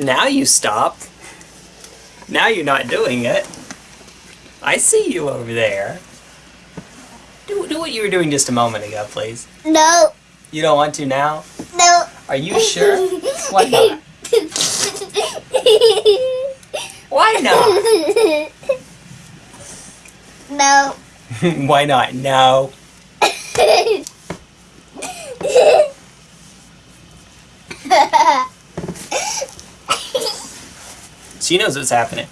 Now you stop. Now you're not doing it. I see you over there. Do, do what you were doing just a moment ago, please. No. You don't want to now? No. Are you sure? Why not? Why not? no. Why not? No. She knows what's happening.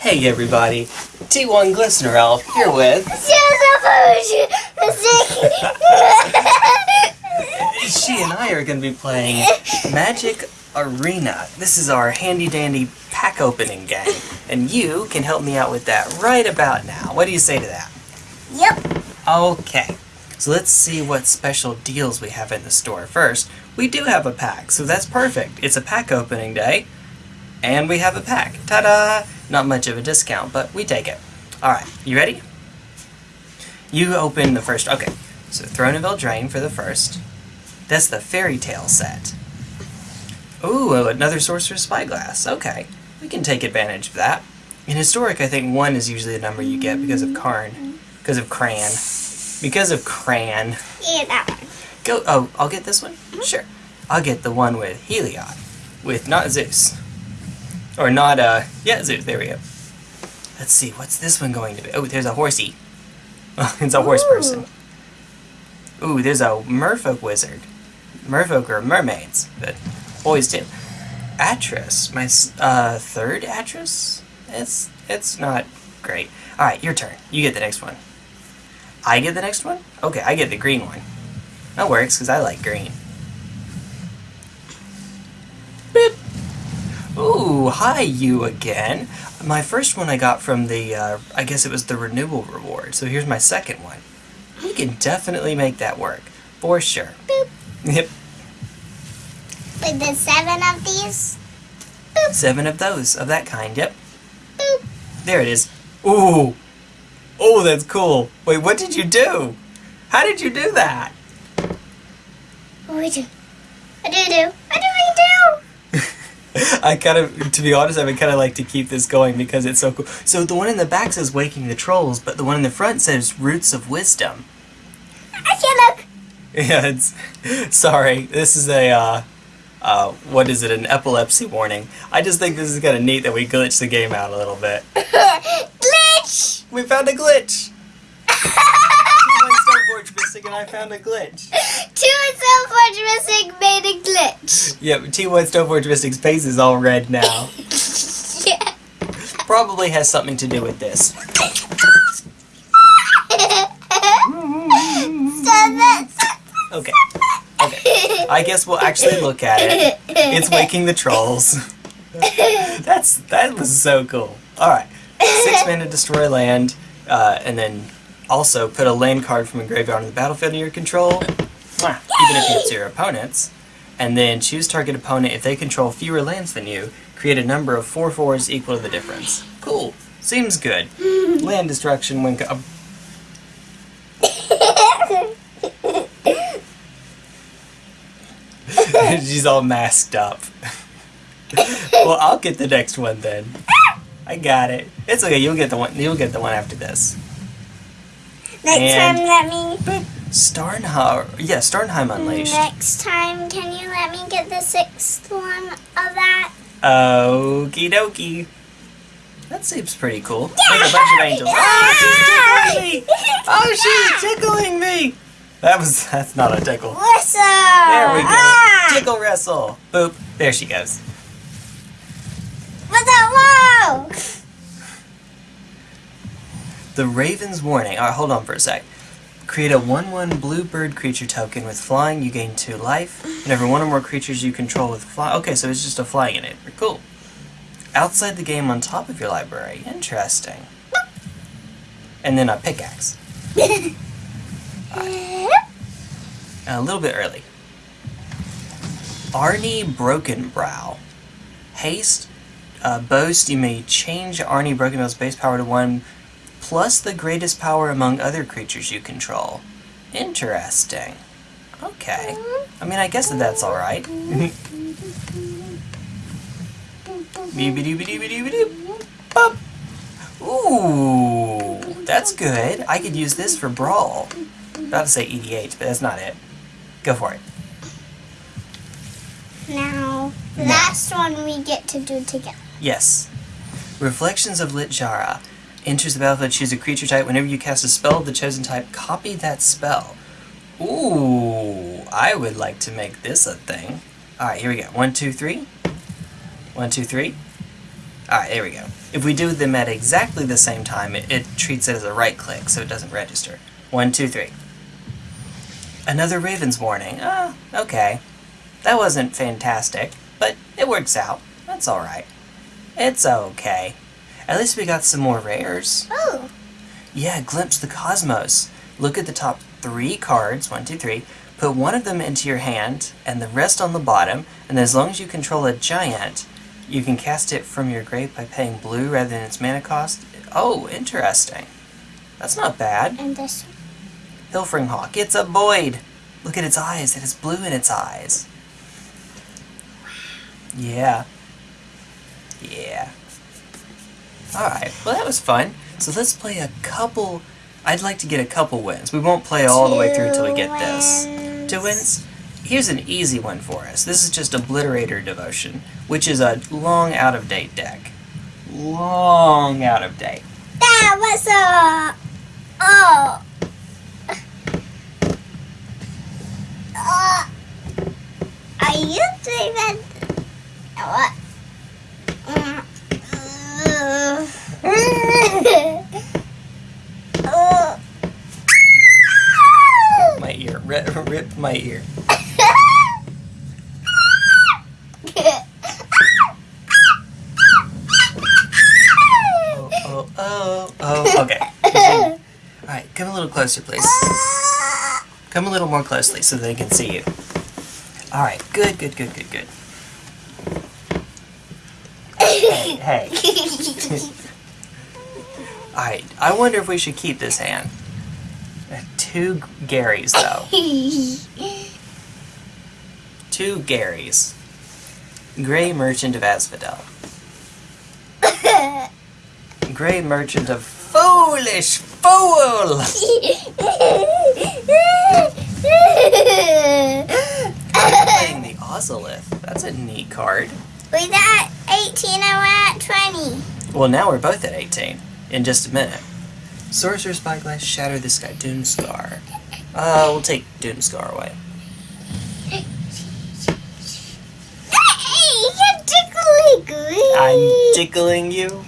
Hey everybody, T1 Glistener Elf here with she and I are going to be playing Magic Arena. This is our handy dandy pack opening game, and you can help me out with that right about now. What do you say to that? Yep. Okay, so let's see what special deals we have in the store. First, we do have a pack, so that's perfect. It's a pack opening day, and we have a pack. Ta-da! Not much of a discount, but we take it. Alright, you ready? You open the first, okay. So Throne of Eldraine for the first. That's the Fairy Tale set. Ooh, another Sorcerer's Spyglass. Okay, we can take advantage of that. In Historic, I think one is usually the number you get because of Karn. Because of Cran. Because of Cran. Yeah, that one. Go. Oh, I'll get this one? Sure. I'll get the one with Heliod. With not Zeus. Or not, uh, yeah, Zeus. There we go. Let's see, what's this one going to be? Oh, there's a horsey. it's a horse person. Ooh, there's a merfolk wizard. Merfolk are mermaids, but boys too. Atris, my uh, third Atris? It's, it's not great. Alright, your turn. You get the next one. I get the next one? Okay, I get the green one. That works, because I like green. Beep. Ooh, hi you again. My first one I got from the, uh, I guess it was the renewal reward, so here's my second one. We can definitely make that work. For sure. Boop. Yep, With the seven of these. seven of those, of that kind, yep. Boop. There it is. Ooh! Oh, that's cool. Wait, what did you do? How did you do that? What do we do? What do we do? What do we do? I kind of, to be honest, I would kind of like to keep this going because it's so cool. So the one in the back says Waking the Trolls, but the one in the front says Roots of Wisdom. I can't look. Yeah, it's, sorry, this is a, uh, uh, what is it, an epilepsy warning. I just think this is kind of neat that we glitched the game out a little bit. Glitch! We found a glitch! T1 Stoneforge Mystic and I found a glitch. Two Selforge Missing made a glitch. Yep, T1 Stoneforge Mystic's face is all red now. yeah. Probably has something to do with this. Stop it. Okay. I guess we'll actually look at it. It's waking the trolls. That's that was so cool. All right, six mana destroy land, uh, and then also put a land card from a graveyard on the battlefield in your control. Mwah, Even if it's your opponent's, and then choose target opponent if they control fewer lands than you. Create a number of four fours equal to the difference. Cool. Seems good. Land destruction when. She's all masked up. well, I'll get the next one then. I got it. It's okay. You'll get the one. You'll get the one after this. Next And- time, let me. Starnheim. Yeah, Starnheim Unleashed. Next time, can you let me get the sixth one of that? Okie dokie. That seems pretty cool. Make a bunch of angels. Oh, she's tickling me! Oh, she's tickling me! That was. That's not a tickle. Whistle! There we go. Ah! Tickle wrestle. Boop. There she goes. What's that? Whoa! The Raven's Warning. Alright, hold on for a sec. Create a 1-1 blue bird creature token with flying, you gain 2 life. Whenever one or more creatures you control with fly... Okay, so it's just a flying enabler. Cool. Outside the game on top of your library. Interesting. And then a pickaxe. A little bit early. Arni Brokenbrow. Haste, uh, boast, you may change Arni Brokenbrow's base power to 1 plus the greatest power among other creatures you control. Interesting. Okay. I mean, I guess that that's alright. Ooh, that's good. I could use this for Brawl. About to say EDH, but that's not it. Go for it. Now, last one we get to do together. Yes. Reflections of Littjara. Enters the battlefield, choose a creature type. Whenever you cast a spell of the chosen type, copy that spell. Ooh, I would like to make this a thing. Alright, here we go. One, two, three. One, two, three. Alright, there we go. If we do them at exactly the same time, it, it treats it as a right click, so it doesn't register. One, two, three. Another Raven's Warning. Ah, okay. That wasn't fantastic, but it works out. That's alright. It's okay. At least we got some more rares. Oh, Yeah, Glimpse the Cosmos. Look at the top three cards, one, two, three. Put one of them into your hand, and the rest on the bottom. And as long as you control a giant, you can cast it from your grave by paying blue rather than its mana cost. Oh, interesting. That's not bad. and this one. Pilfering Hawk. It's a Boyd. Look at its eyes. It has blue in its eyes. Yeah. Yeah. Alright, well that was fun. So let's play a couple... I'd like to get a couple wins. We won't play all the way through until we get this. wins. Two wins? Here's an easy one for us. This is just Obliterator Devotion, which is a long out-of-date deck. Long out of date. That was a. Oh. Uh, I used to even. What? Uh, uh, My ear. Rip, rip my ear. Oh, oh, oh, oh. Okay. Alright, come a little closer, please. Come a little more closely so they can see you. Alright, good, good, good, good, good. Hey, hey. Alright, I wonder if we should keep this hand. Two Garys, though. Two Garys. Gray Merchant of Asphodel. Grey Merchant of Foolish Fool! Playing the Ozolith. That's a neat card. We got 18 and we're at 20. Well, now we're both at 18. In just a minute. Sorcerer Spyglass, Shatter the Sky, Doomskar. Uh, we'll take Doomskar away. Hey, you're tickling me. I'm tickling you.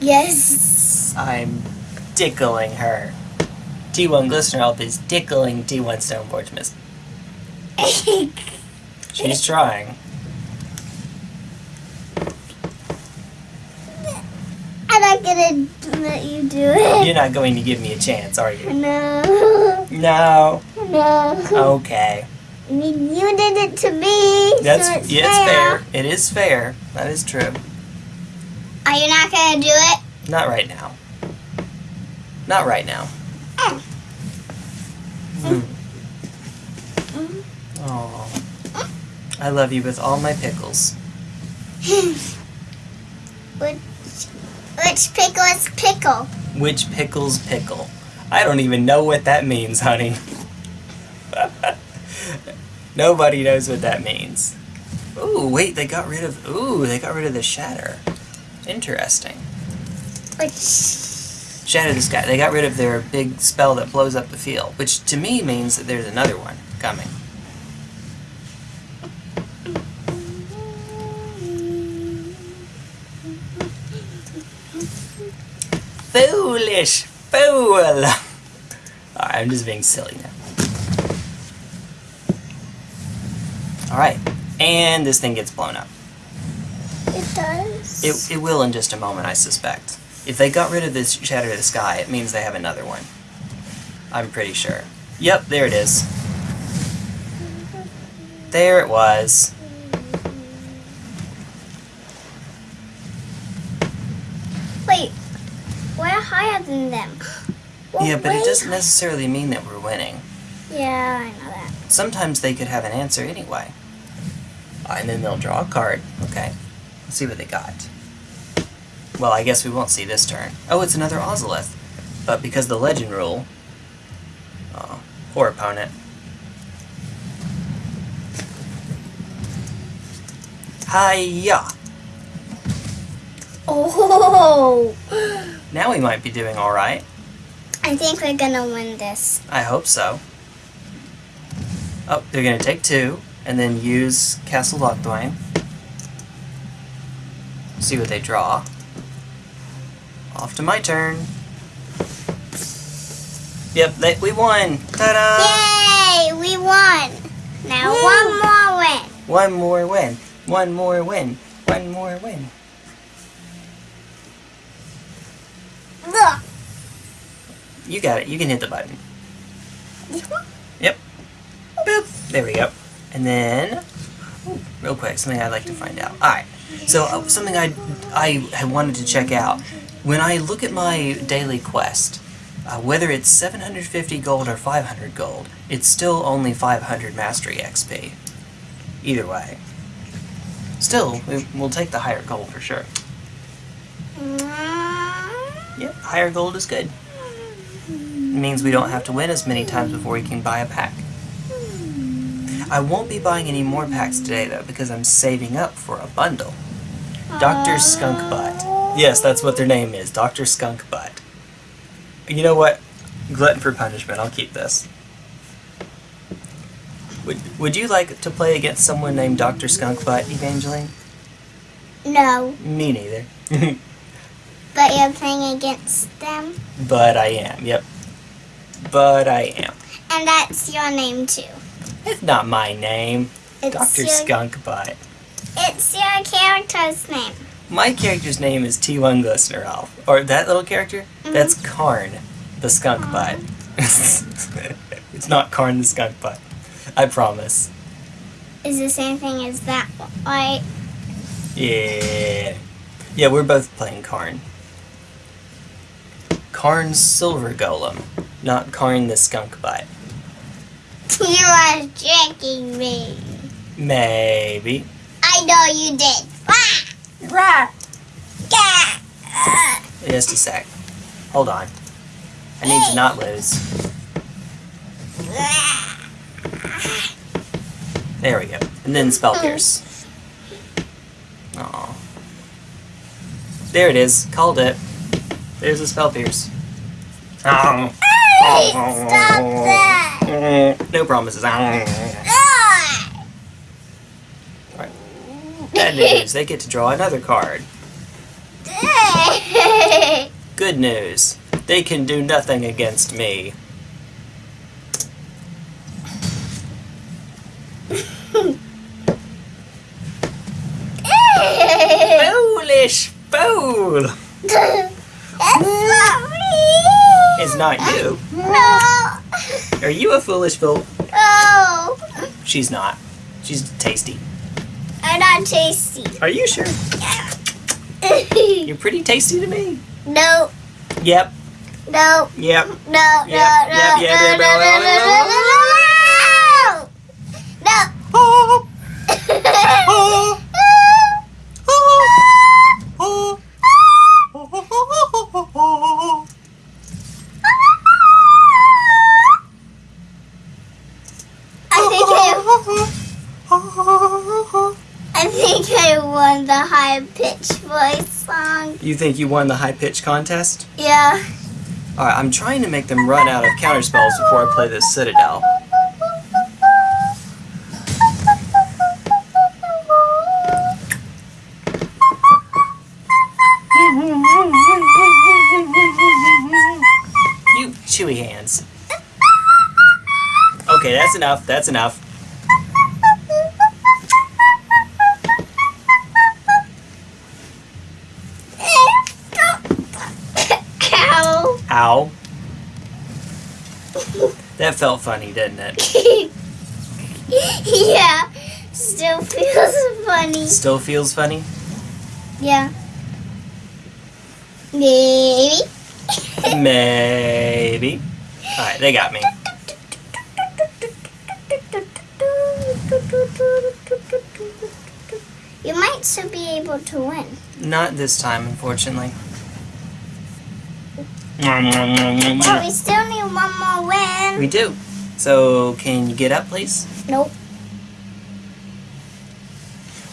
Yes. I'm tickling her. T1 Glistener Elf is tickling T1 Stoneforge Mist. She's trying. I'm not gonna let you do it. You're not going to give me a chance, are you? No. No. No. Okay. I mean, you did it to me. That's so it's yeah, it's fair. It is fair. That is true. Are you not gonna do it? Not right now. Not right now. Oh. Hmm. Oh. I love you with all my pickles. which, which pickle is pickle? Which pickles pickle? I don't even know what that means, honey. Nobody knows what that means. Ooh, wait, they got rid of ooh, they got rid of the shatter. Interesting. Which Shatter the sky. They got rid of their big spell that blows up the field, which to me means that there's another one coming. Foolish fool! Alright, I'm just being silly now. Alright, and this thing gets blown up. it does. It, it will in just a moment, I suspect. If they got rid of this Shatter the Sky, it means they have another one. I'm pretty sure. Yep, there it is. There it was. Wait, we're higher than them. We're yeah, but it doesn't necessarily mean that we're winning. Yeah, I know that. Sometimes they could have an answer anyway. Uh, and then they'll draw a card. Okay. Let's see what they got. Well, I guess we won't see this turn. Oh, it's another Ozolith. But because the legend rule. Oh, poor opponent. Hiya! Oh, Now we might be doing alright. I think we're gonna win this. I hope so. Oh, they're gonna take two, and then use Castle Locthwain. See what they draw. Off to my turn. Yep, they, we won! Ta-da! Yay, we won. Now Woo. one more win. One more win. One more win. One more win. You got it. You can hit the button. Yep. Boop. There we go. And then, real quick, something I'd like to find out. All right. So uh, something I I had wanted to check out when I look at my daily quest, uh, whether it's 750 gold or 500 gold, it's still only 500 mastery XP. Either way. Still, we, we'll take the higher gold for sure. Yep, higher gold is good. It means we don't have to win as many times before we can buy a pack. I won't be buying any more packs today though because I'm saving up for a bundle. Dr. Skunk Butt. Yes, that's what their name is, Dr. Skunk Butt. You know what? Glutton for punishment, I'll keep this. Would, would you like to play against someone named Dr. Skunk Butt, Evangeline? No, Me neither. but you're playing against them, but I am, yep. But I am. and that's your name too. It's not my name. It's Dr. your, Skunk Butt. It's your character's name. My character's name is T1 Glistener Elf. Or that little character? That's mm-hmm. Karn, the skunk butt. it's not Karn the skunk butt. I promise. Is the same thing as that right? Yeah. Yeah, we're both playing Karn. Karn Silver Golem, not Karn the skunk butt. You are tricking me. Maybe. I know you did. Rah! Gah! Just a sec. Hold on. I need to not lose. There we go. And then Spell hmm. Pierce. Aw. There it is. Called it. There's a Spell Pierce. No promises. Bad news. They get to draw another card. Good news. They can do nothing against me. Foolish fool! That's not me! It's not you. No! Are you a foolish fool? No! She's not. She's tasty. I'm not tasty. Are you sure? Yeah. You're pretty tasty to me. no, Yep. no, Yep. no, no, Yep, no, yep, yep, no, yep, no, no, yep, no, yep, no, no, no, Oh, no. oh, oh, won the high pitched voice song. You think you won the high pitch contest? Yeah. Alright, I'm trying to make them run out of counterspells before I play this Citadel. You chewy hands. Okay, that's enough. That's enough. That felt funny, didn't it? yeah. Still feels funny. Still feels funny? Yeah. Maybe. Maybe. Alright, they got me. You might still be able to win. Not this time, unfortunately. But we still one more win. We do. So, can you get up, please? Nope.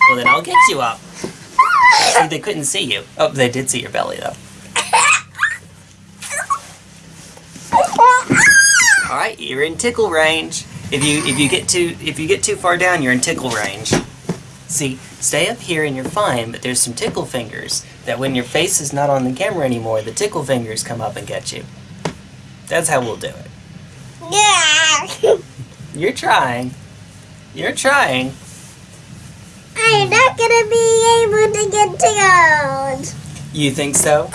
Well, then I'll get you up. See, they couldn't see you. Oh, they did see your belly, though. All right, you're in tickle range. If you if you get too if you get too far down, you're in tickle range. See, stay up here and you're fine, but there's some tickle fingers that when your face is not on the camera anymore, the tickle fingers come up and get you. That's how we'll do it. Yeah. You're trying. You're trying. I'm not gonna be able to get tickled. You think so?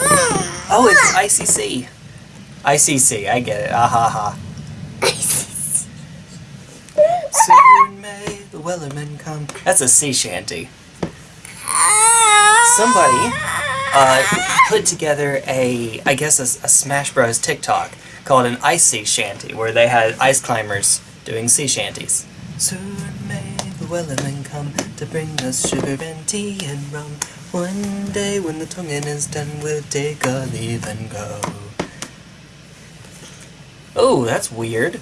Oh, it's ICC. ICC, I get it. Ah ha ha. Soon may the Wellerman come. That's a sea shanty. Somebody uh, put together a, I guess, a, a Smash Bros. TikTok called an ice sea shanty, where they had ice climbers doing sea shanties. Soon may the Wellerman come to bring us sugar and tea and rum. One day when the tonguing is done, we'll take a leave and go. Oh, that's weird.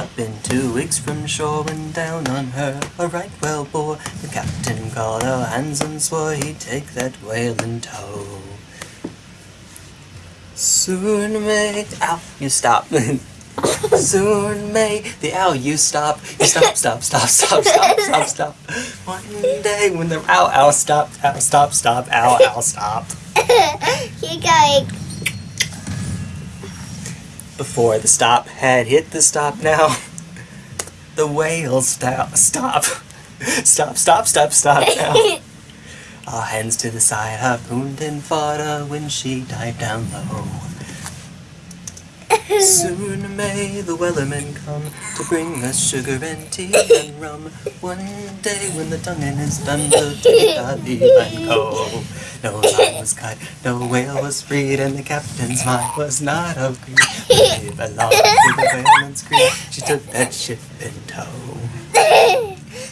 Not been two weeks from shore when down on her a right whale bore. The captain called her hands and swore he'd take that whale in tow. Soon may ow, you stop. Soon may the owl you stop. You stop, stop, stop, stop, stop, stop, stop. One day when the owl owl stop, owl stop, stop, owl owl stop. Keep going. Before the stop had hit the stop now, the whale stop, stop, stop, stop, stop, stop now. All hands to the side, harpooned and fought her when she dived down low. Soon may the Wellerman come to bring us sugar and tea and rum. One day when the tonguing is done, we'll take our leave and go. No line was cut, no whale was freed, and the captain's mind was not of greed. They belonged to the whaleman's. She took that ship in tow.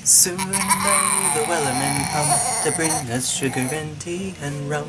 Soon may the Wellerman come to bring us sugar and tea and rum.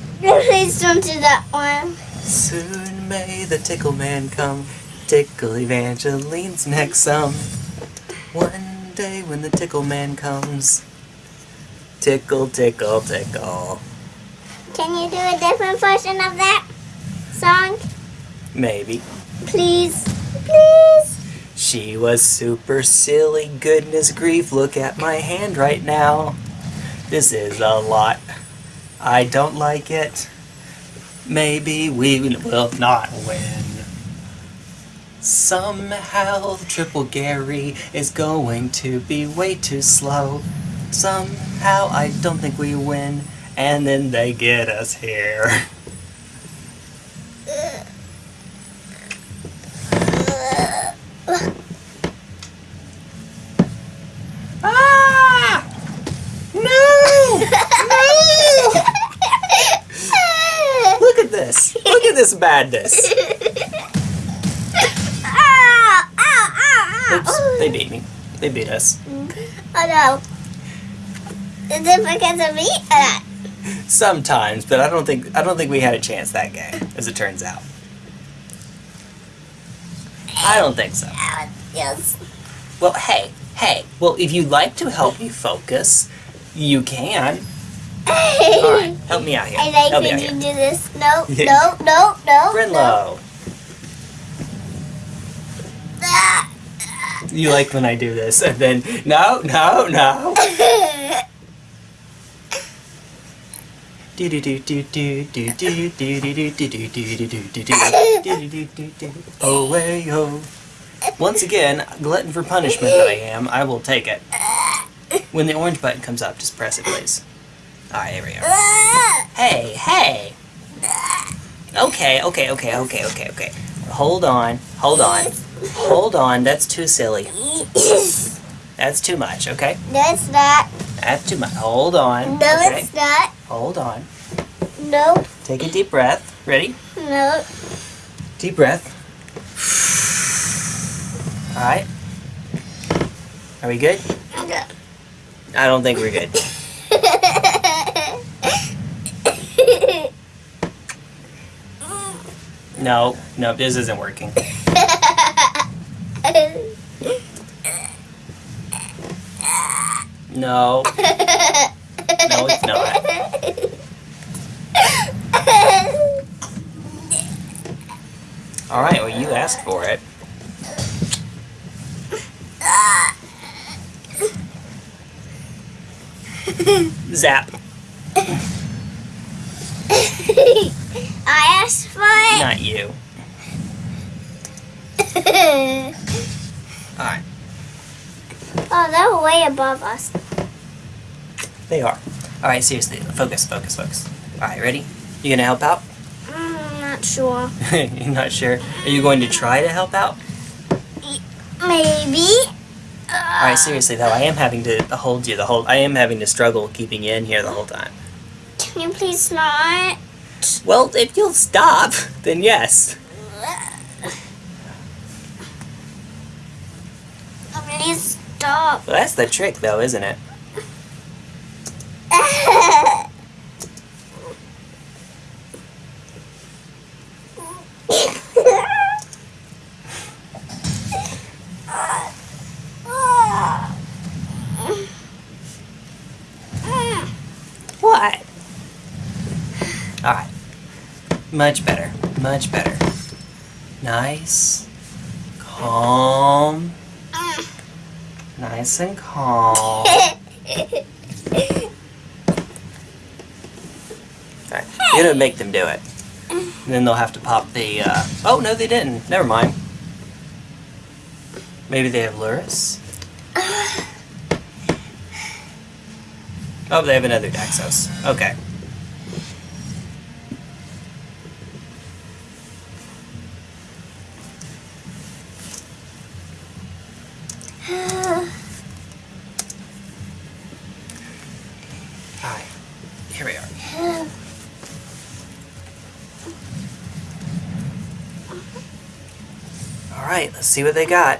Please don't do that one. Soon may the tickle man come, tickle Evangeline's neck some. One day when the tickle man comes, tickle, tickle, tickle. Can you do a different version of that song? Maybe. Please. Please. She was super silly, goodness grief, look at my hand right now. This is a lot. I don't like it. Maybe we will not win. Somehow the Triple Gary is going to be way too slow. Somehow I don't think we win, and then they get us here. Ah! No! No! Look at this! Look at this madness! Ow! Ow! Ow! Oops, they beat me. They beat us. Oh no. Is it because of me? Uh, Sometimes, but I don't think I don't think we had a chance that game, as it turns out. I don't think so. yes. Well, hey, hey. Well, if you'd like to help me focus, you can. All right, help me out here. I like help when you here. do this. No, no, no, no. Brinlow, Ah. you like when I do this, and then no, no, no. Do do do do do do do do do do do do do do do do do do do do Oh way ho. Once again, glutton for punishment that I am, I will take it. When the orange button comes up, just press it, please. Alright, here we go. Hey, hey! Okay, okay, okay, okay, okay, okay. Hold on, hold on, hold on. That's too silly. That's too much, okay? No, it's not. That's too much. Hold on. No, Okay, it's not. hold on. No, Take a deep breath. Ready? no. Deep breath. Alright. Are we good? I don't think we're good. No, no, this isn't working. No. No, it's not. Alright, well, you asked for it. Zap. I asked for it. Not you. Alright, oh, they're way above us. they are. Alright, seriously, focus, focus, focus. Alright, ready? You gonna help out? Mm, not sure. You're not sure? Are you going to try to help out? Maybe. Alright, seriously though, I am having to hold you the whole. I am having to struggle keeping you in here the whole time. Can you please not? Well, if you'll stop, then yes. Please stop. Well, that's the trick, though, isn't it? What? Alright. Much better. Much better. Nice. Calm. Nice and calm. Alright. You're gonna make them do it. And then they'll have to pop the, uh... Oh, no, they didn't. Never mind. Maybe they have Lurrus? Oh, they have another Daxos. Okay. Let's see what they got.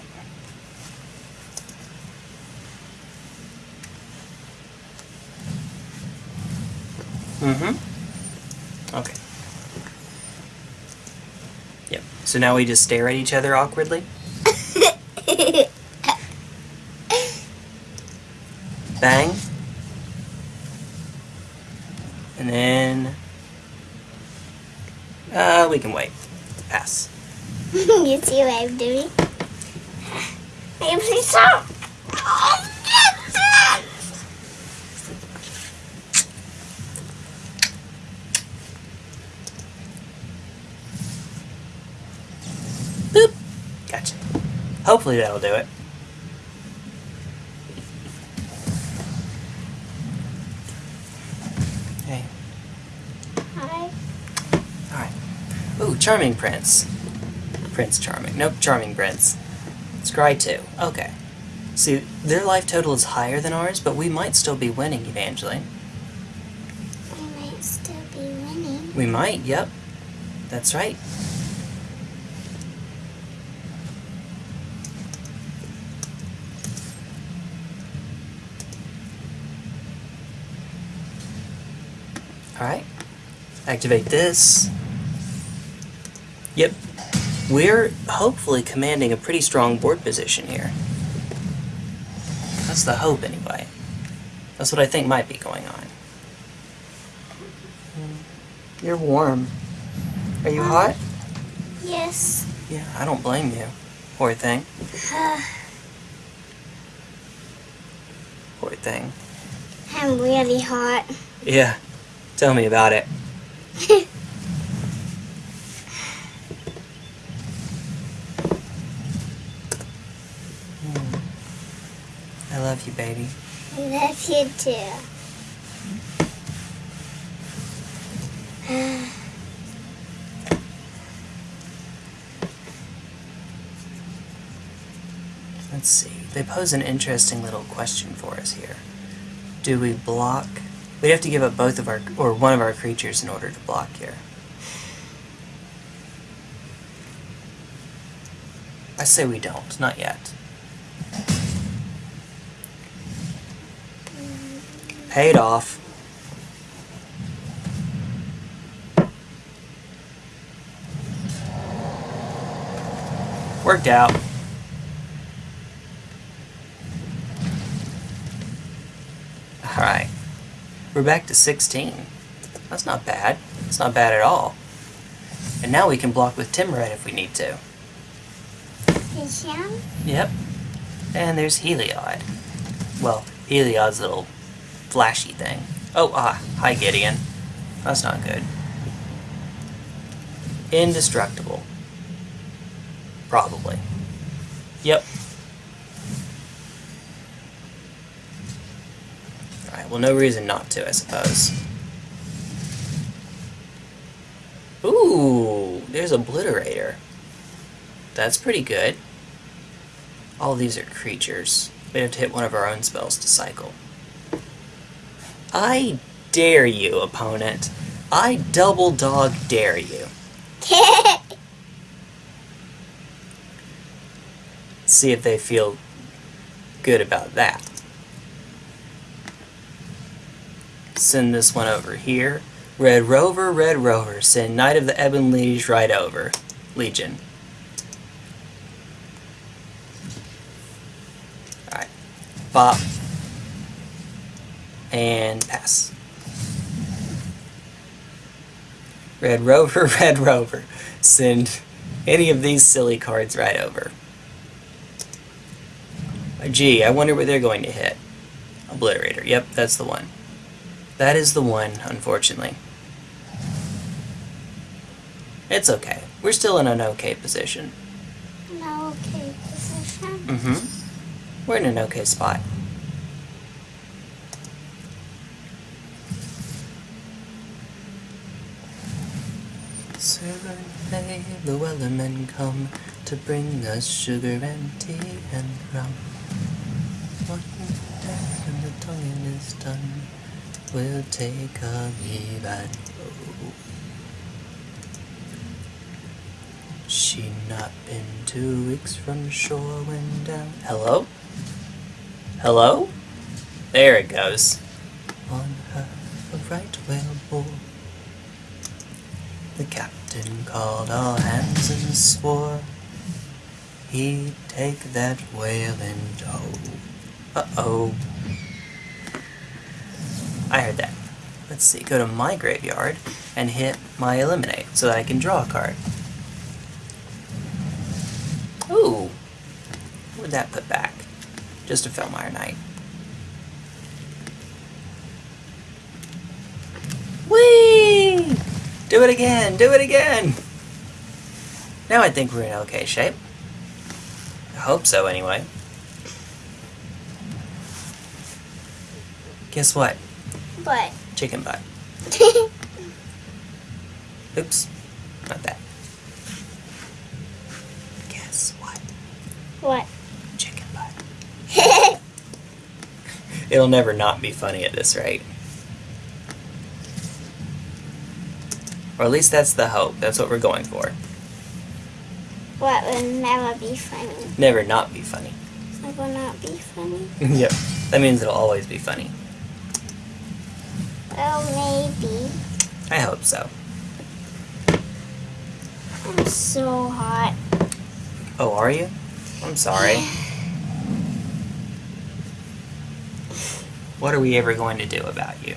Mm-hmm. Okay. Yep. So now we just stare at each other awkwardly? Bang. And then... Uh, we can wait. Pass. you see what I'm doing? Can you please stop? Boop. Gotcha. Hopefully that'll do it. Okay. Hi. Alright. Ooh, Charming Prince. Prince Charming. Nope, Charming Prince. Scry 2. Okay. See, their life total is higher than ours, but we might still be winning, Evangeline. We might still be winning. We might, yep. That's right. Alright. Activate this. Yep. We're hopefully commanding a pretty strong board position here. That's the hope, anyway. That's what I think might be going on. You're warm. Are you hot? Yes. Yeah, I don't blame you. Poor thing. Uh. Poor thing. I'm really hot. Yeah. Tell me about it. I love you, baby. I love you too. Let's see. They pose an interesting little question for us here. Do we block? We'd have to give up both of our, or one of our creatures in order to block here. I say we don't, not yet. Paid off. Worked out. Alright. We're back to 16. That's not bad. It's not bad at all. And now we can block with Tymaret if we need to. Yep. And there's Heliod. Well, Heliod's little flashy thing. Oh, ah, hi Gideon. That's not good. Indestructible. Probably. Yep. Alright, well, no reason not to, I suppose. Ooh, there's Obliterator. That's pretty good. All these are creatures. We have to hit one of our own spells to cycle. I dare you, opponent. I double dog dare you. See if they feel good about that. Send this one over here. Red Rover, Red Rover, send Knight of the Ebon Liege right over. Legion. Alright. Bop. And pass. Red Rover, Red Rover. Send any of these silly cards right over. Uh, Gee, I wonder where they're going to hit. Obliterator. Yep, that's the one. That is the one, unfortunately. It's okay. We're still in an okay position. no, okay, position. Mm-hmm. We're in an okay spot. Soon Wellermen come to bring us sugar and tea and rum. Day when the tonguing is done, we'll take a leave and go. She not been two weeks from shore when down. Hello? Hello? There it goes. On her a right whale bore. The captain called all hands and swore he'd take that whale in tow. Uh oh. I heard that. Let's see, go to my graveyard and hit my eliminate so that I can draw a card. Ooh. What would that put back? Just a Foulmire Knight. Whee! Do it again! Do it again! Now I think we're in okay shape. I hope so, anyway. Guess what? But Chicken butt. Oops. Not that. Guess what? what? Chicken butt. It'll never not be funny at this rate. Or at least that's the hope. That's what we're going for. what will never be funny? Never not be funny. It will not be funny. yep. That means it'll always be funny. Well, maybe. I hope so. I'm so hot. Oh, are you? I'm sorry. What are we ever going to do about you?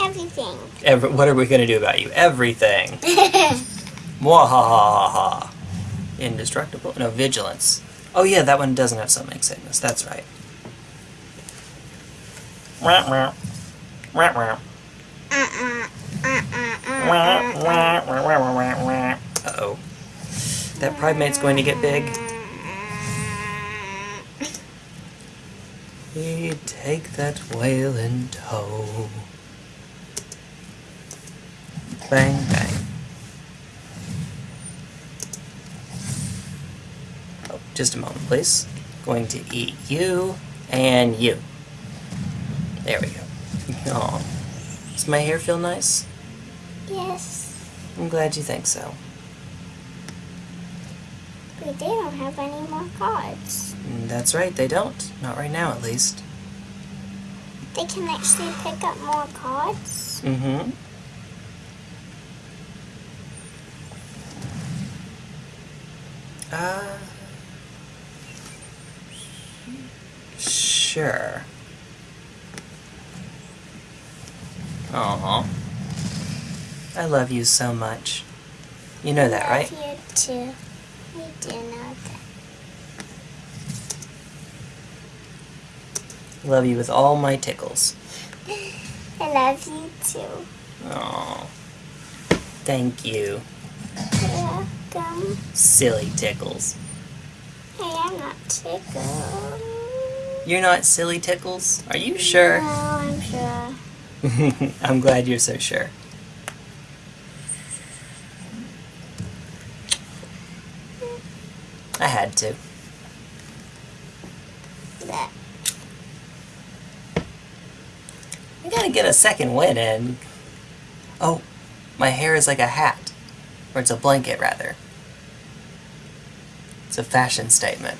Everything. Ever, what are we going to do about you? Everything. Mwahaha. Indestructible? No, vigilance. Oh yeah, that one doesn't have summoning sickness. That's right. Uh-uh. Uh-oh. That primate's going to get big. We take that whale in tow. Bang, bang. Oh, just a moment, please. Going to eat you and you. There we go. Aw. Does my hair feel nice? Yes. I'm glad you think so. But they don't have any more cards. That's right, they don't. Not right now, at least. They can actually pick up more cards. Mm-hmm. Uh... Sure. Aw. I love you so much. You know that, right? I Love you too. We do know that. Love you with all my tickles. I love you too. Oh. Thank you, Silly tickles. Hey, I'm not tickled. You're not silly tickles? Are you sure? No, I'm sure. I'm glad you're so sure. I had to. That. I gotta get a second win in. Oh, my hair is like a hat. Or it's a blanket, rather. It's a fashion statement.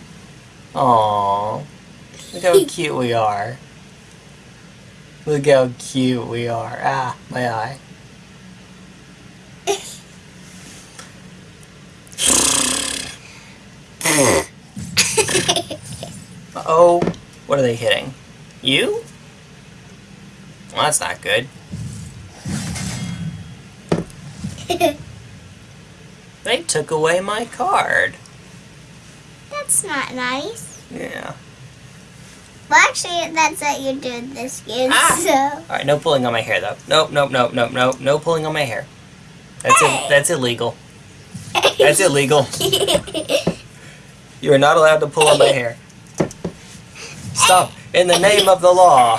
Aww. Look how cute we are. Look how cute we are. Ah, my eye. Uh-oh. What are they hitting? You? Well, that's not good. They took away my card. That's not nice. Yeah. Well, actually, that's what you do in this game, Ah. Alright, no pulling on my hair, though. Nope, nope, nope, nope, nope. No pulling on my hair. That's, Hey. it. that's illegal. so. That's illegal. You are not allowed to pull on my hair. Stop. In the name of the law.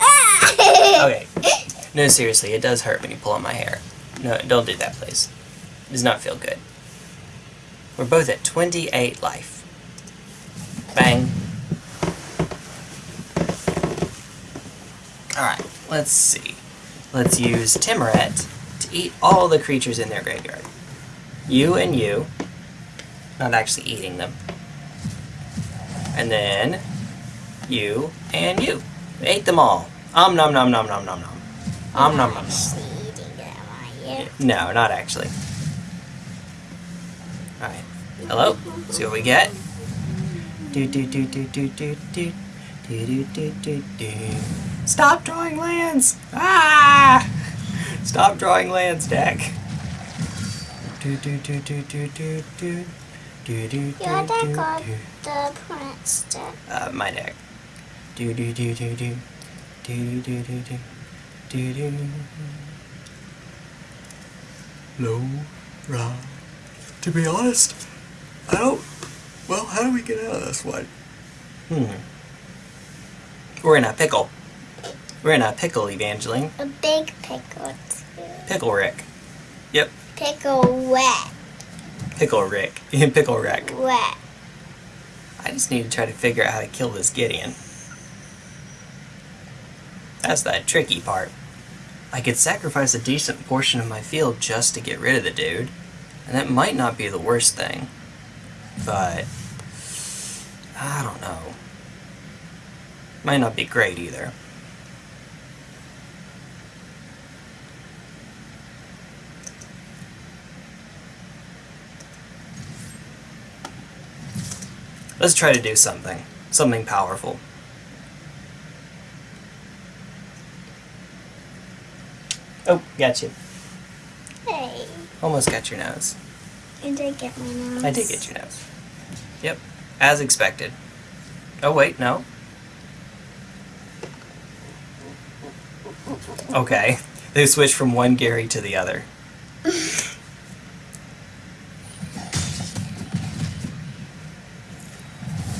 Ah! Okay. No, seriously, it does hurt when you pull on my hair. No, don't do that, please. Does not feel good. We're both at 28 life. Bang. Alright, let's see. Let's use Tymaret to eat all the creatures in their graveyard. You and you. Not actually eating them. And then you and you. Ate them all. Om nom nom nom nom nom nom. Om nom nom nom. Actually eating them, are you? No, not actually. Alright. Hello? See what we get? Do do do do do do do do do do do do. Stop drawing lands! Ah! Stop drawing lands, deck. Do do do do do do do do do Your deck do or do. the opponent's deck? Uh, my deck. Do do do do do do do do do do do. Low, ra. To be honest, I don't. Well, how do we get out of this one? Hmm. We're in a pickle. We're in a pickle, Evangeline. A big pickle, too. Pickle Rick. Yep, Pickle wet. Pickle Rick. pickle Rick. Wet. I just need to try to figure out how to kill this Gideon. That's that tricky part. I could sacrifice a decent portion of my field just to get rid of the dude, and that might not be the worst thing. But I don't know. Might not be great either. Let's try to do something. Something powerful. Oh, got you. Hey, Almost got your nose. You did get my nose. I did get your nose. Yep, as expected. Oh, wait, no. Okay. They switch from one Gary to the other.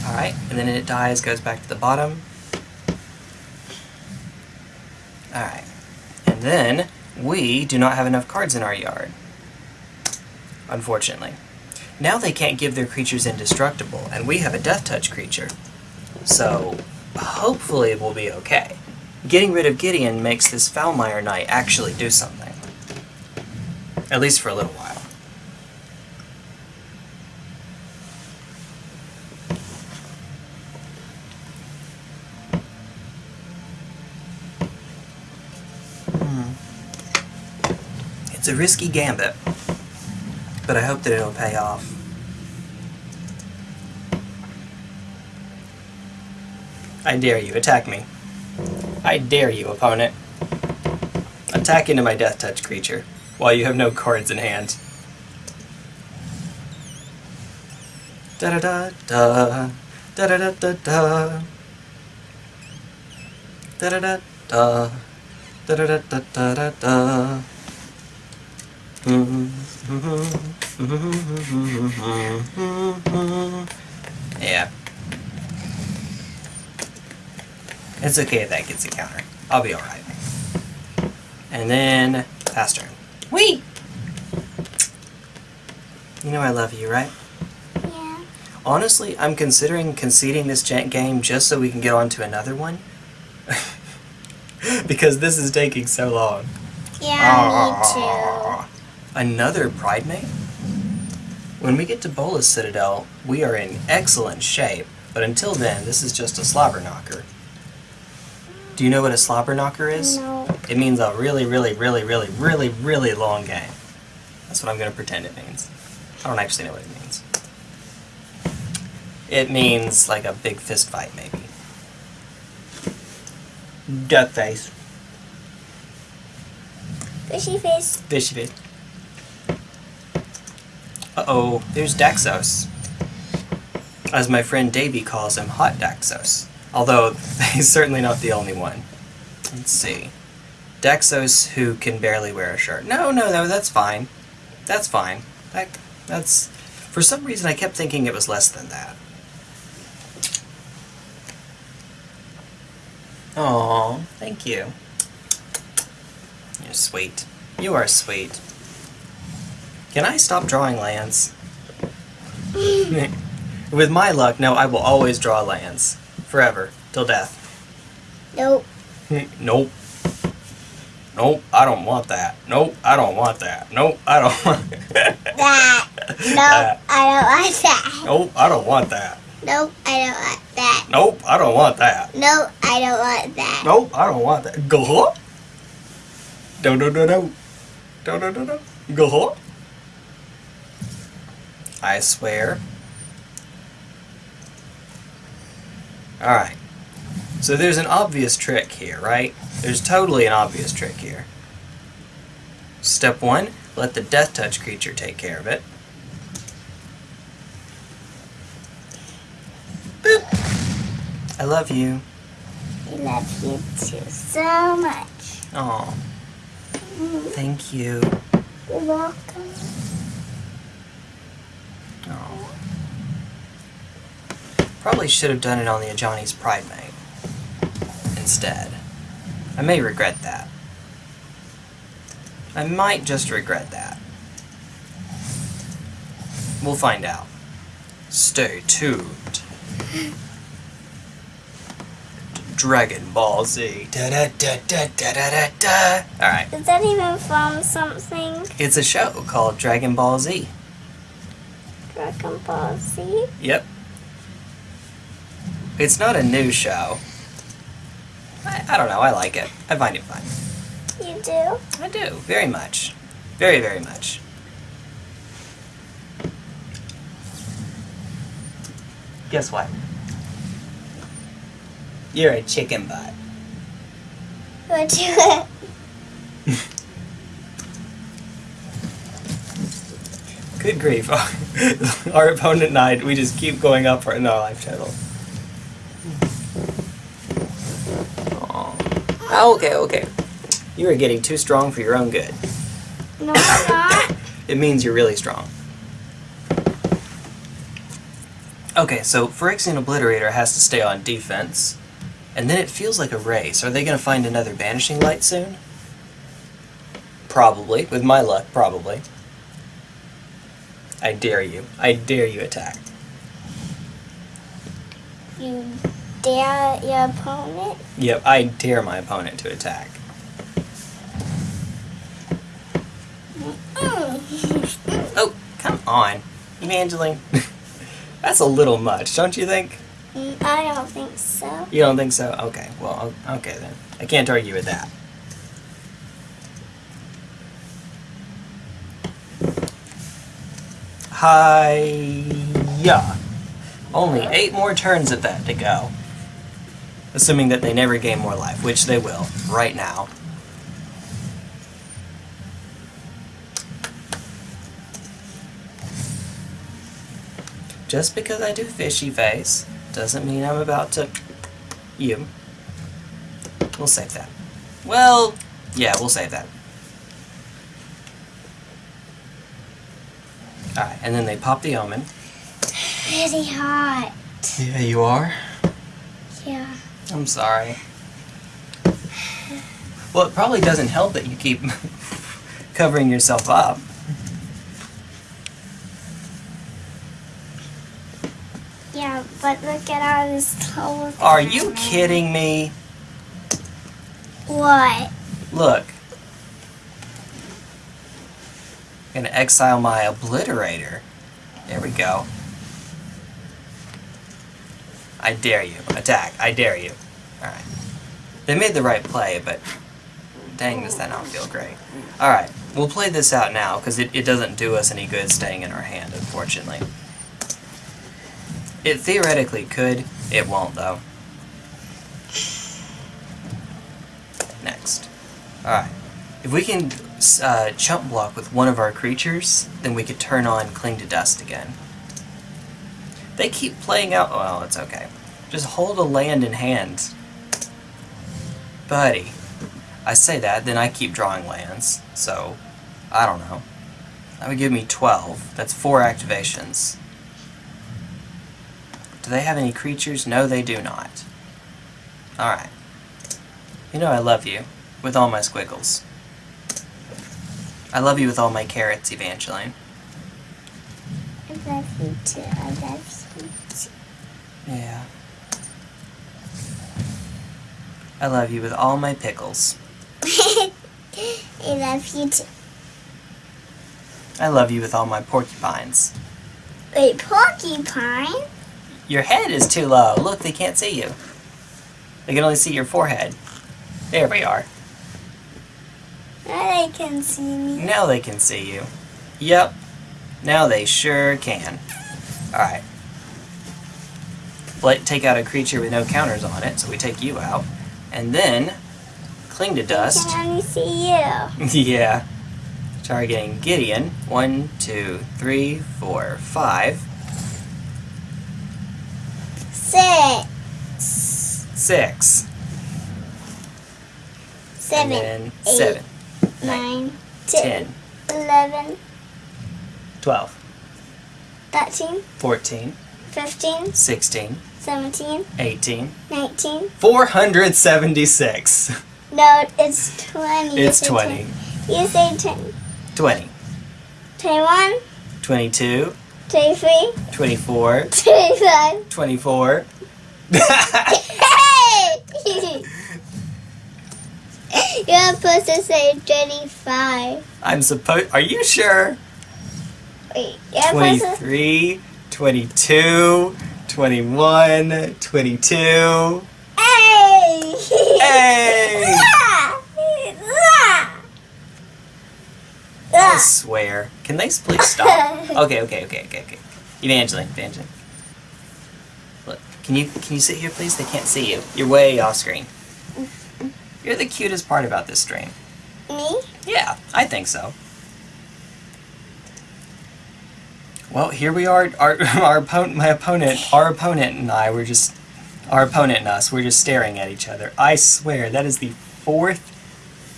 Alright, and then it dies, goes back to the bottom. Alright. And then we do not have enough cards in our yard. Unfortunately. Now they can't give their creatures indestructible, and we have a death touch creature. So hopefully we'll be okay. Getting rid of Gideon makes this Foulmire Knight actually do something. At least for a little while. Hmm. It's a risky gambit, but I hope that it'll pay off. I dare you, attack me. I dare you, opponent. Attack into my Death Touch creature, while you have no cards in hand. Da da da da. Da da da da da. Da da da da. Da da da da da da da. Yeah. It's okay if that gets a counter. I'll be alright. And then, pass turn. Wait! You know I love you, right? Yeah. Honestly, I'm considering conceding this game just so we can get on to another one. because this is taking so long. Yeah, me too. Another Pridemate? When we get to Bolas Citadel, we are in excellent shape, but until then, this is just a slobber knocker. Do you know what a slobber knocker is? No. It means a really, really, really, really, really, really long game. That's what I'm going to pretend it means. I don't actually know what it means. It means like a big fist fight, maybe. Duck face. Fishy face. Fishy face. Uh oh, there's Daxos. As my friend Davey calls him, Hot Daxos. Although, he's certainly not the only one. Let's see. Daxos who can barely wear a shirt. No, no, no, that's fine. That's fine. That, that's. For some reason, I kept thinking it was less than that. Oh, thank you. You're sweet. You are sweet. Can I stop drawing lands? With my luck, no, I will always draw lands. Forever. Till death. Nope. nope. Nope, I don't want that. Nope, I don't want that. Nope, I don't want That. Nope. I don't like that. Nope, I don't want that. Nope. I don't like that. Nope, I don't want that. Nope. I don't want that. Nope, I don't want that. Go. Do do do do. Do do do do. Go. I swear. Alright. So there's an obvious trick here, right? There's totally an obvious trick here. Step one, let the death touch creature take care of it. Boop. I love you. I love you too so much. Oh, thank you. You're welcome. Oh. Probably should have done it on the Ajani's Pridemate instead. I may regret that. I might just regret that. We'll find out. Stay tuned. Dragon Ball Z. Da da da da da da da da. Alright. Is that even from something? It's a show called Dragon Ball Z. Dragon Ball Z? Yep. It's not a new show. I, I don't know, I like it. I find it fun. You do? I do, very much. Very, very much. Guess what? You're a chicken butt. What do Good grief. Our opponent and I, we just keep going up in our life total. Aw. Oh, okay, okay. You are getting too strong for your own good. No, I'm not. It means you're really strong. Okay, so Phyrexian Obliterator has to stay on defense. And then it feels like a race. Are they going to find another Banishing Light soon? Probably. With my luck, probably. I dare you. I dare you attack. You dare your opponent? Yep, I dare my opponent to attack. Mm. Oh, come on. Evangeline. That's a little much, don't you think? Mm, I don't think so. You don't think so? Okay, well, okay then. I can't argue with that. Hiya! Only eight more turns of that to go. Assuming that they never gain more life, which they will, right now. Just because I do fishy face doesn't mean I'm about to. You. We'll save that. Well, yeah, we'll save that. Alright, and then they pop the omen. Pretty hot. Yeah, you are. Yeah. I'm sorry. Well, it probably doesn't help that you keep covering yourself up. Yeah, but look at all this clothes. Are you kidding me? What? Look. I'm gonna exile my obliterator. There we go. I dare you. Attack. I dare you. Alright. They made the right play, but dang, does that not feel great. Alright, we'll play this out now, because it, it doesn't do us any good staying in our hand, unfortunately. It theoretically could. It won't, though. Next. Alright. If we can uh, chump block with one of our creatures, then we could turn on Cling to Dust again. They keep playing out. Well, it's okay. Just hold a land in hand. Buddy. I say that, then I keep drawing lands. So, I don't know. That would give me 12. That's four activations. Do they have any creatures? No, they do not. Alright. You know I love you. With all my squiggles. I love you with all my carrots, Evangeline. I love you too. I love you too. Yeah. I love you with all my pickles. I love you too. I love you with all my porcupines. Wait, porcupine? Your head is too low. Look, they can't see you. They can only see your forehead. There we are. Now they can see me. Now they can see you. Yep. Now they sure can. Alright. Let take out a creature with no counters on it, so we take you out. And then cling to dust. can only see you. yeah. Targeting Gideon. One, two, three, four, five, Six. six. Seven. eight, seven, Nine. ten, Eleven. twelve, Thirteen. fourteen, Fifteen. sixteen, Seventeen. eighteen, Nineteen. four hundred seventy-six. No, it's twenty. You It's said 20. 10. You say ten. 20, Twenty-one. 22, Twenty-three. 24, Twenty-five. 24. Hey! You're supposed to say 25. I'm supposed. Are you sure? Wait, you're supposed to. 23, 22, 21, 22. Hey! Hey! I swear. Can they please stop? Okay, okay, okay, okay, okay. Evangeline, Evangeline. Look, can you can you sit here, please? They can't see you. You're way off screen. You're the cutest part about this stream. Me? Yeah, I think so. Well, here we are. Our our opponent, my opponent, our opponent and I were just, our opponent and us, we're just staring at each other. I swear that is the fourth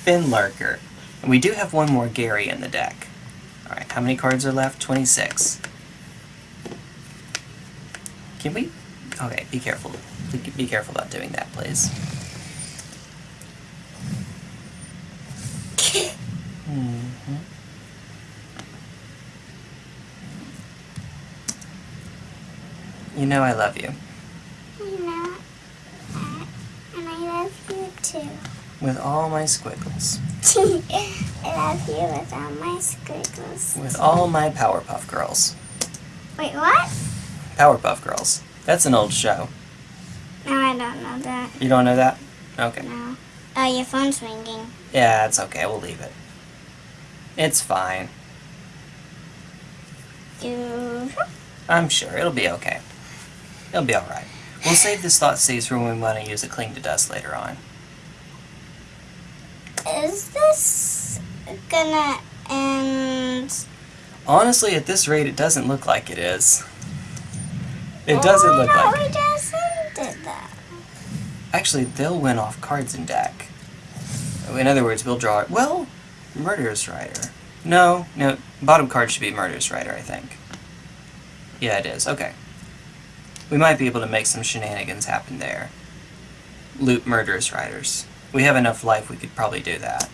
Fin Lurker. And we do have one more Gary in the deck. Alright, how many cards are left? 26. Can we... Okay, be careful. Be careful about doing that, please. hmm You know I love you. You know, uh, and I love you too. With all my squiggles. I love you with all my squiggles. With all my Powerpuff Girls. Wait, what? Powerpuff Girls. That's an old show. No, I don't know that. You don't know that? Okay. No. Oh, your phone's ringing. Yeah, it's okay. We'll leave it. It's fine. You. I'm sure. It'll be okay. It'll be alright. We'll save this Thoughtseize for when we want to use it cling to dust later on. Is this gonna end? Honestly, at this rate, it doesn't look like it is. It doesn't oh, look I like just ended that. Actually, they'll win off cards in deck. In other words, we'll draw. Well, Murderous Rider. No, no. Bottom card should be Murderous Rider, I think. Yeah, it is. Okay. We might be able to make some shenanigans happen there. Loot Murderous Riders. We have enough life, we could probably do that.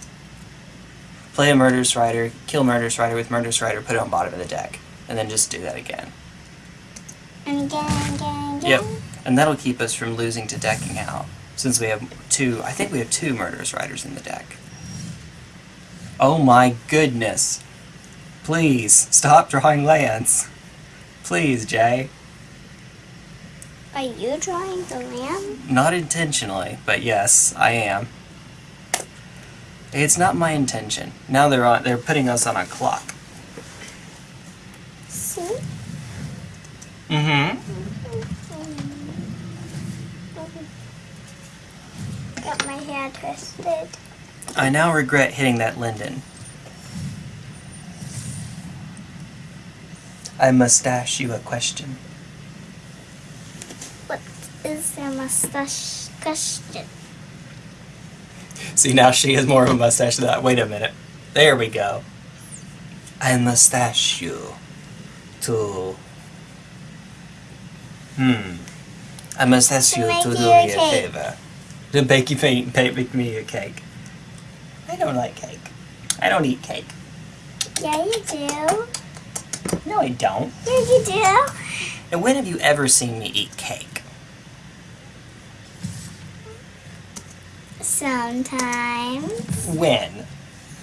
Play a Murderous Rider, kill Murderous Rider with Murderous Rider, put it on bottom of the deck, and then just do that again. And again, again, again. Yep. And that'll keep us from losing to decking out. Since we have two, I think we have two Murderous Riders in the deck. Oh my goodness. Please, stop drawing lands. Please, Jay. Are you drawing the lamb? Not intentionally, but yes, I am. It's not my intention. Now they're on they're putting us on a clock. See? Mm-hmm. Got my hair twisted. I now regret hitting that linden. I must ask you a question. Is their mustache question? See, now she has more of a mustache than that. Wait a minute. There we go. I mustache you to. Hmm. I must ask To you to do a me a cake. favor. To bake you paint, paint, make me a cake. I don't like cake. I don't eat cake. Yeah, you do. No, I don't. Yeah, you do. And when have you ever seen me eat cake? Sometimes. When?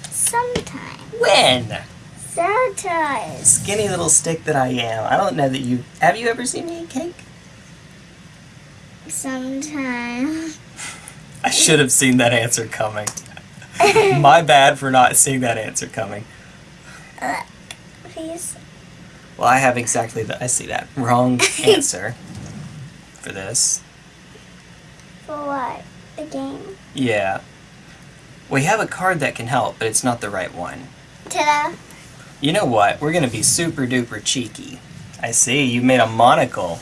Sometimes. When? Sometimes. Skinny little stick that I am. I don't know that you. Have you ever seen me eat cake? Sometimes. I should have seen that answer coming. My bad for not seeing that answer coming. Uh, please. Well, I have exactly the. I see that. Wrong answer for this. For what? The game? Yeah. We have a card that can help, but it's not the right one. Ta-da. You know what? We're gonna be super duper cheeky. I see, you made a monocle.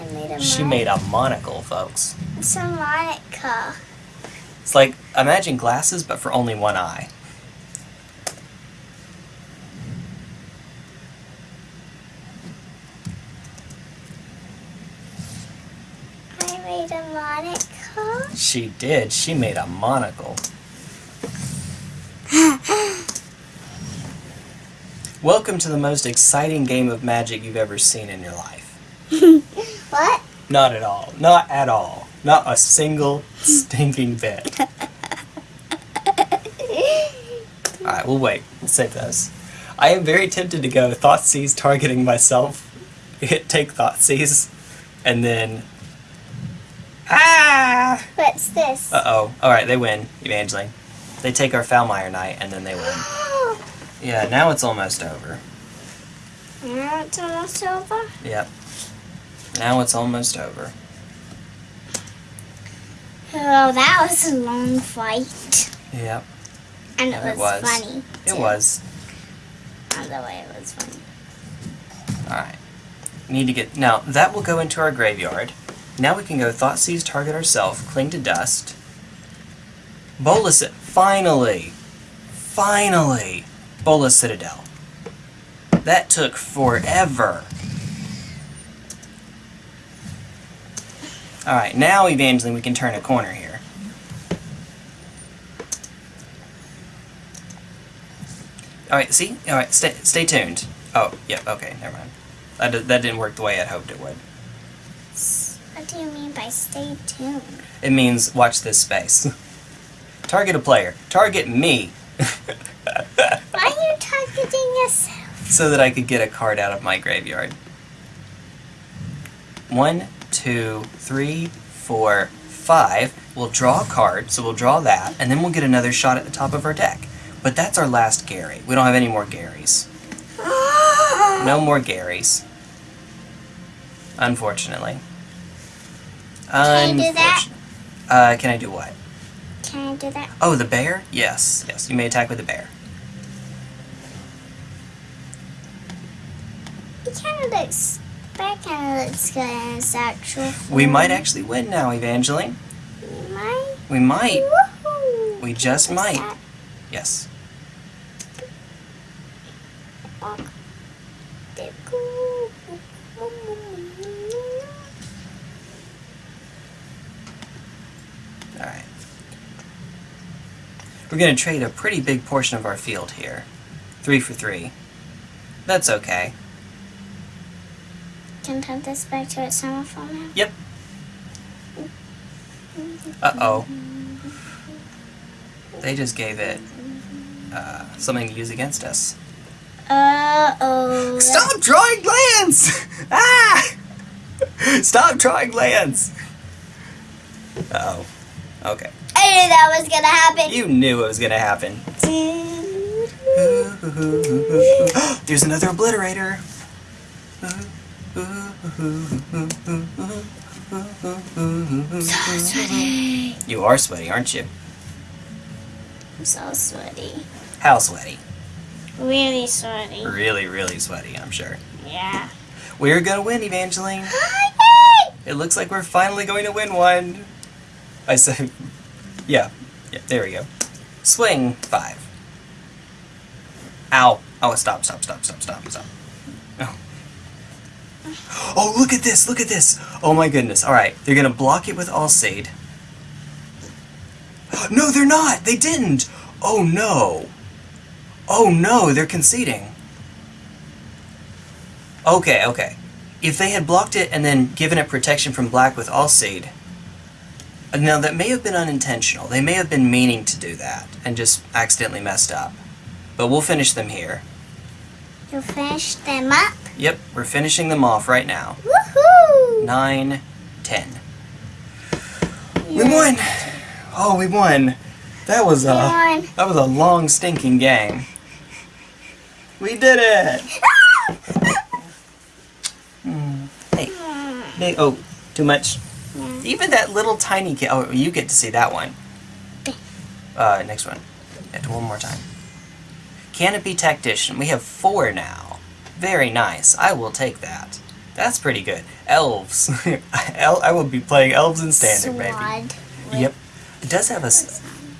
I made a She made a monocle, folks. It's a Monica. It's like, imagine glasses, but for only one eye. I made a Monica. She did. She made a monocle. Welcome to the most exciting game of magic you've ever seen in your life. what? Not at all. Not at all. Not a single stinking bit. Alright, we'll wait. We'll save those. I am very tempted to go Thoughtseize targeting myself. Hit take Thoughtseize. And then. Ah! What's this? Uh oh. Alright, they win, Evangeline. They take our Foulmire Knight and then they win. Yeah, now it's almost over. Now it's almost over. Yep. Now it's almost over. Oh, that was a long fight. Yep, And it And it was, was. funny. it was. On the way, it was funny. Alright. Need to get. Now, that will go into our graveyard. Now we can go Thoughtseize, target ourselves, cling to dust. Bolus it. finally, finally, Bolas Citadel. That took forever. All right, now Evangeline, we can turn a corner here. All right, see? All right, stay, stay tuned. Oh, yeah, okay, never mind. That, that didn't work the way I'd hoped it would. What do you mean by stay tuned? It means watch this space. Target a player. Target me. Why are you targeting yourself? so that I could get a card out of my graveyard. One, two, three, four, five. We'll draw a card, so we'll draw that, and then we'll get another shot at the top of our deck. But that's our last Gary. We don't have any more Garys. No more Garys. Unfortunately. Can I do that? Uh, can I do what? Can I do that? Oh, the bear? Yes, yes. You may attack with the bear. It kind of looks. That kind of looks good its actual form. We might actually win now, Evangeline. We might. We might. We just What's might. that? Yes. Alright. We're going to trade a pretty big portion of our field here. Three for three. That's okay. Can turn this back to its form now. Yep. Uh oh. They just gave it uh, something to use against us. Uh oh. Stop drawing lands! ah! Stop drawing lands! Uh oh. Okay. I knew that was gonna happen. You knew it was gonna happen. There's another obliterator. so sweaty. You are sweaty, aren't you? I'm so sweaty. How sweaty? Really sweaty. Really, really sweaty, I'm sure. Yeah. We're gonna win, Evangeline. It looks like we're finally going to win one. I said, yeah, yeah, there we go. Swing five. Ow. Oh, stop, stop, stop, stop, stop, stop. Oh. Oh, look at this, look at this. Oh my goodness. All right, they're gonna block it with Alseid. No, they're not. They didn't. Oh no. Oh no, they're conceding. Okay, okay. If they had blocked it and then given it protection from black with uh, now that may have been unintentional. They may have been meaning to do that and just accidentally messed up. But we'll finish them here. You finished them up. Yep, we're finishing them off right now. Woohoo! Nine, ten. We won! Oh, we won. That was a Won. that was a long stinking game. We did it! Hmm. Hey, hey, oh, too much. Yeah. Even that little tiny kid. Oh, you get to see that one. Uh, next one. Yeah, one more time. Canopy Tactician. We have four now. Very nice. I will take that. That's pretty good. Elves. El- I will be playing elves in standard, maybe. Yep. It does have a...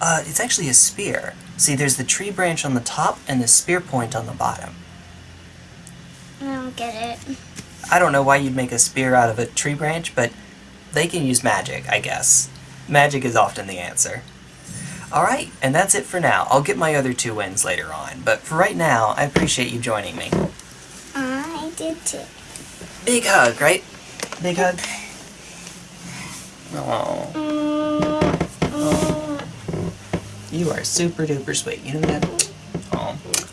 Uh, it's actually a spear. See, there's the tree branch on the top and the spear point on the bottom. I don't get it. I don't know why you'd make a spear out of a tree branch, but they can use magic, I guess. Magic is often the answer. Alright, and that's it for now. I'll get my other two wins later on, but for right now, I appreciate you joining me. I did too. Big hug, right? Big hug? Oh, Mm, mm. you are super duper sweet. You know that?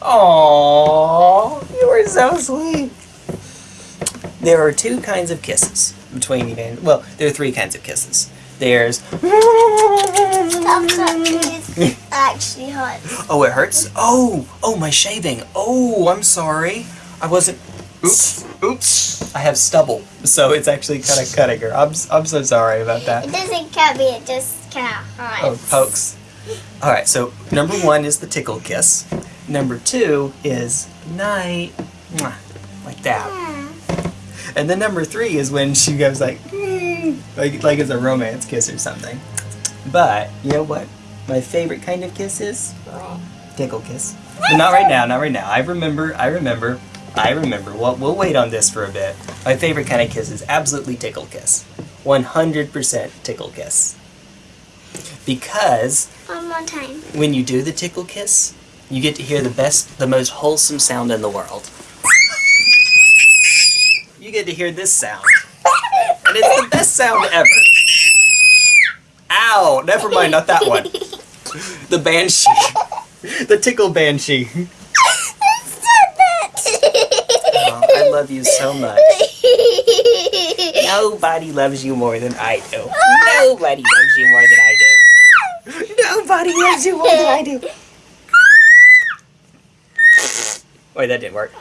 Oh. Aww, you are so sweet. There are two kinds of kisses between Evan. Well, there are three kinds of kisses. There's. Stop touching it. actually hot. Oh, it hurts? Oh, oh, my shaving. Oh, I'm sorry. I wasn't. Oops, oops. I have stubble, so it's actually kind of cutting her. I'm, s- I'm so sorry about that. It doesn't cut me, it just kind of hurts. Oh, pokes. All right, so number one is the tickle kiss. Number two is night, like that. Hmm. And then number three is when she goes like, "Mm," like like it's a romance kiss or something. But you know what? my favorite kind of kiss is? Tickle kiss. But not right now, not right now. I remember, I remember, I remember. Well, we'll wait on this for a bit. My favorite kind of kiss is absolutely tickle kiss. 100% tickle kiss. Because One more time. when you do the tickle kiss, you get to hear the best, the most wholesome sound in the world. You get to hear this sound. And it's the best sound ever. Ow! Never mind, not that one. The banshee. The tickle banshee. Oh, I love you so much. Nobody loves you more than I do. Nobody loves you more than I do. Nobody loves you more than I do. Wait, that didn't work.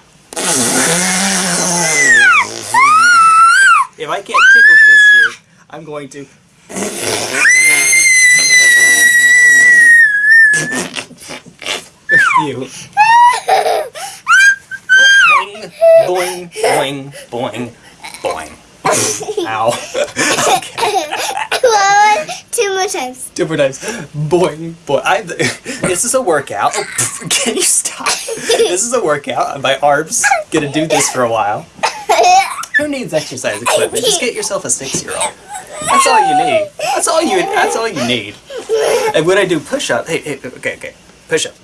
If I can't tickle this you, I'm going to. you. Boing, boing, boing, boing. Ow. okay. One, two more times. Two more times. Boing, boing. I, this is a workout. Oh, can you stop? This is a workout. My arms gonna do this for a while. Who needs exercise equipment? Just get yourself a six-year-old. That's all you need. That's all you. That's all you need. And when I do push-up, hey, hey, okay, okay, push-up.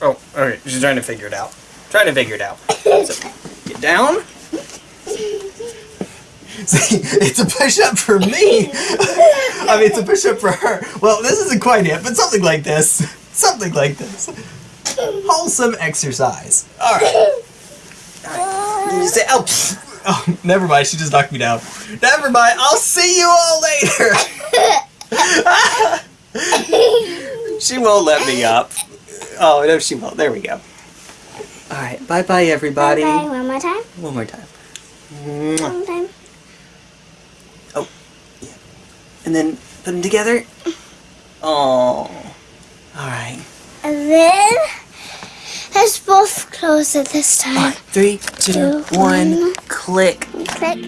Oh, okay. She's trying to figure it out. Trying to figure it out. So, get down. See, it's a push-up for me. I mean, it's a push-up for her. Well, this isn't quite it, but something like this. Something like this. Wholesome exercise. All right. You say, oh, pfft. oh, never mind. She just knocked me down. Never mind. I'll see you all later. she won't let me up. Oh no, she won't. There we go. All right. Bye, bye, everybody. Bye. One more time. One more time. One Mwah. more time. Oh, and then put them together. Oh. All right. And then let's both close it this time. Three, two, Two, one. one. Click. Click.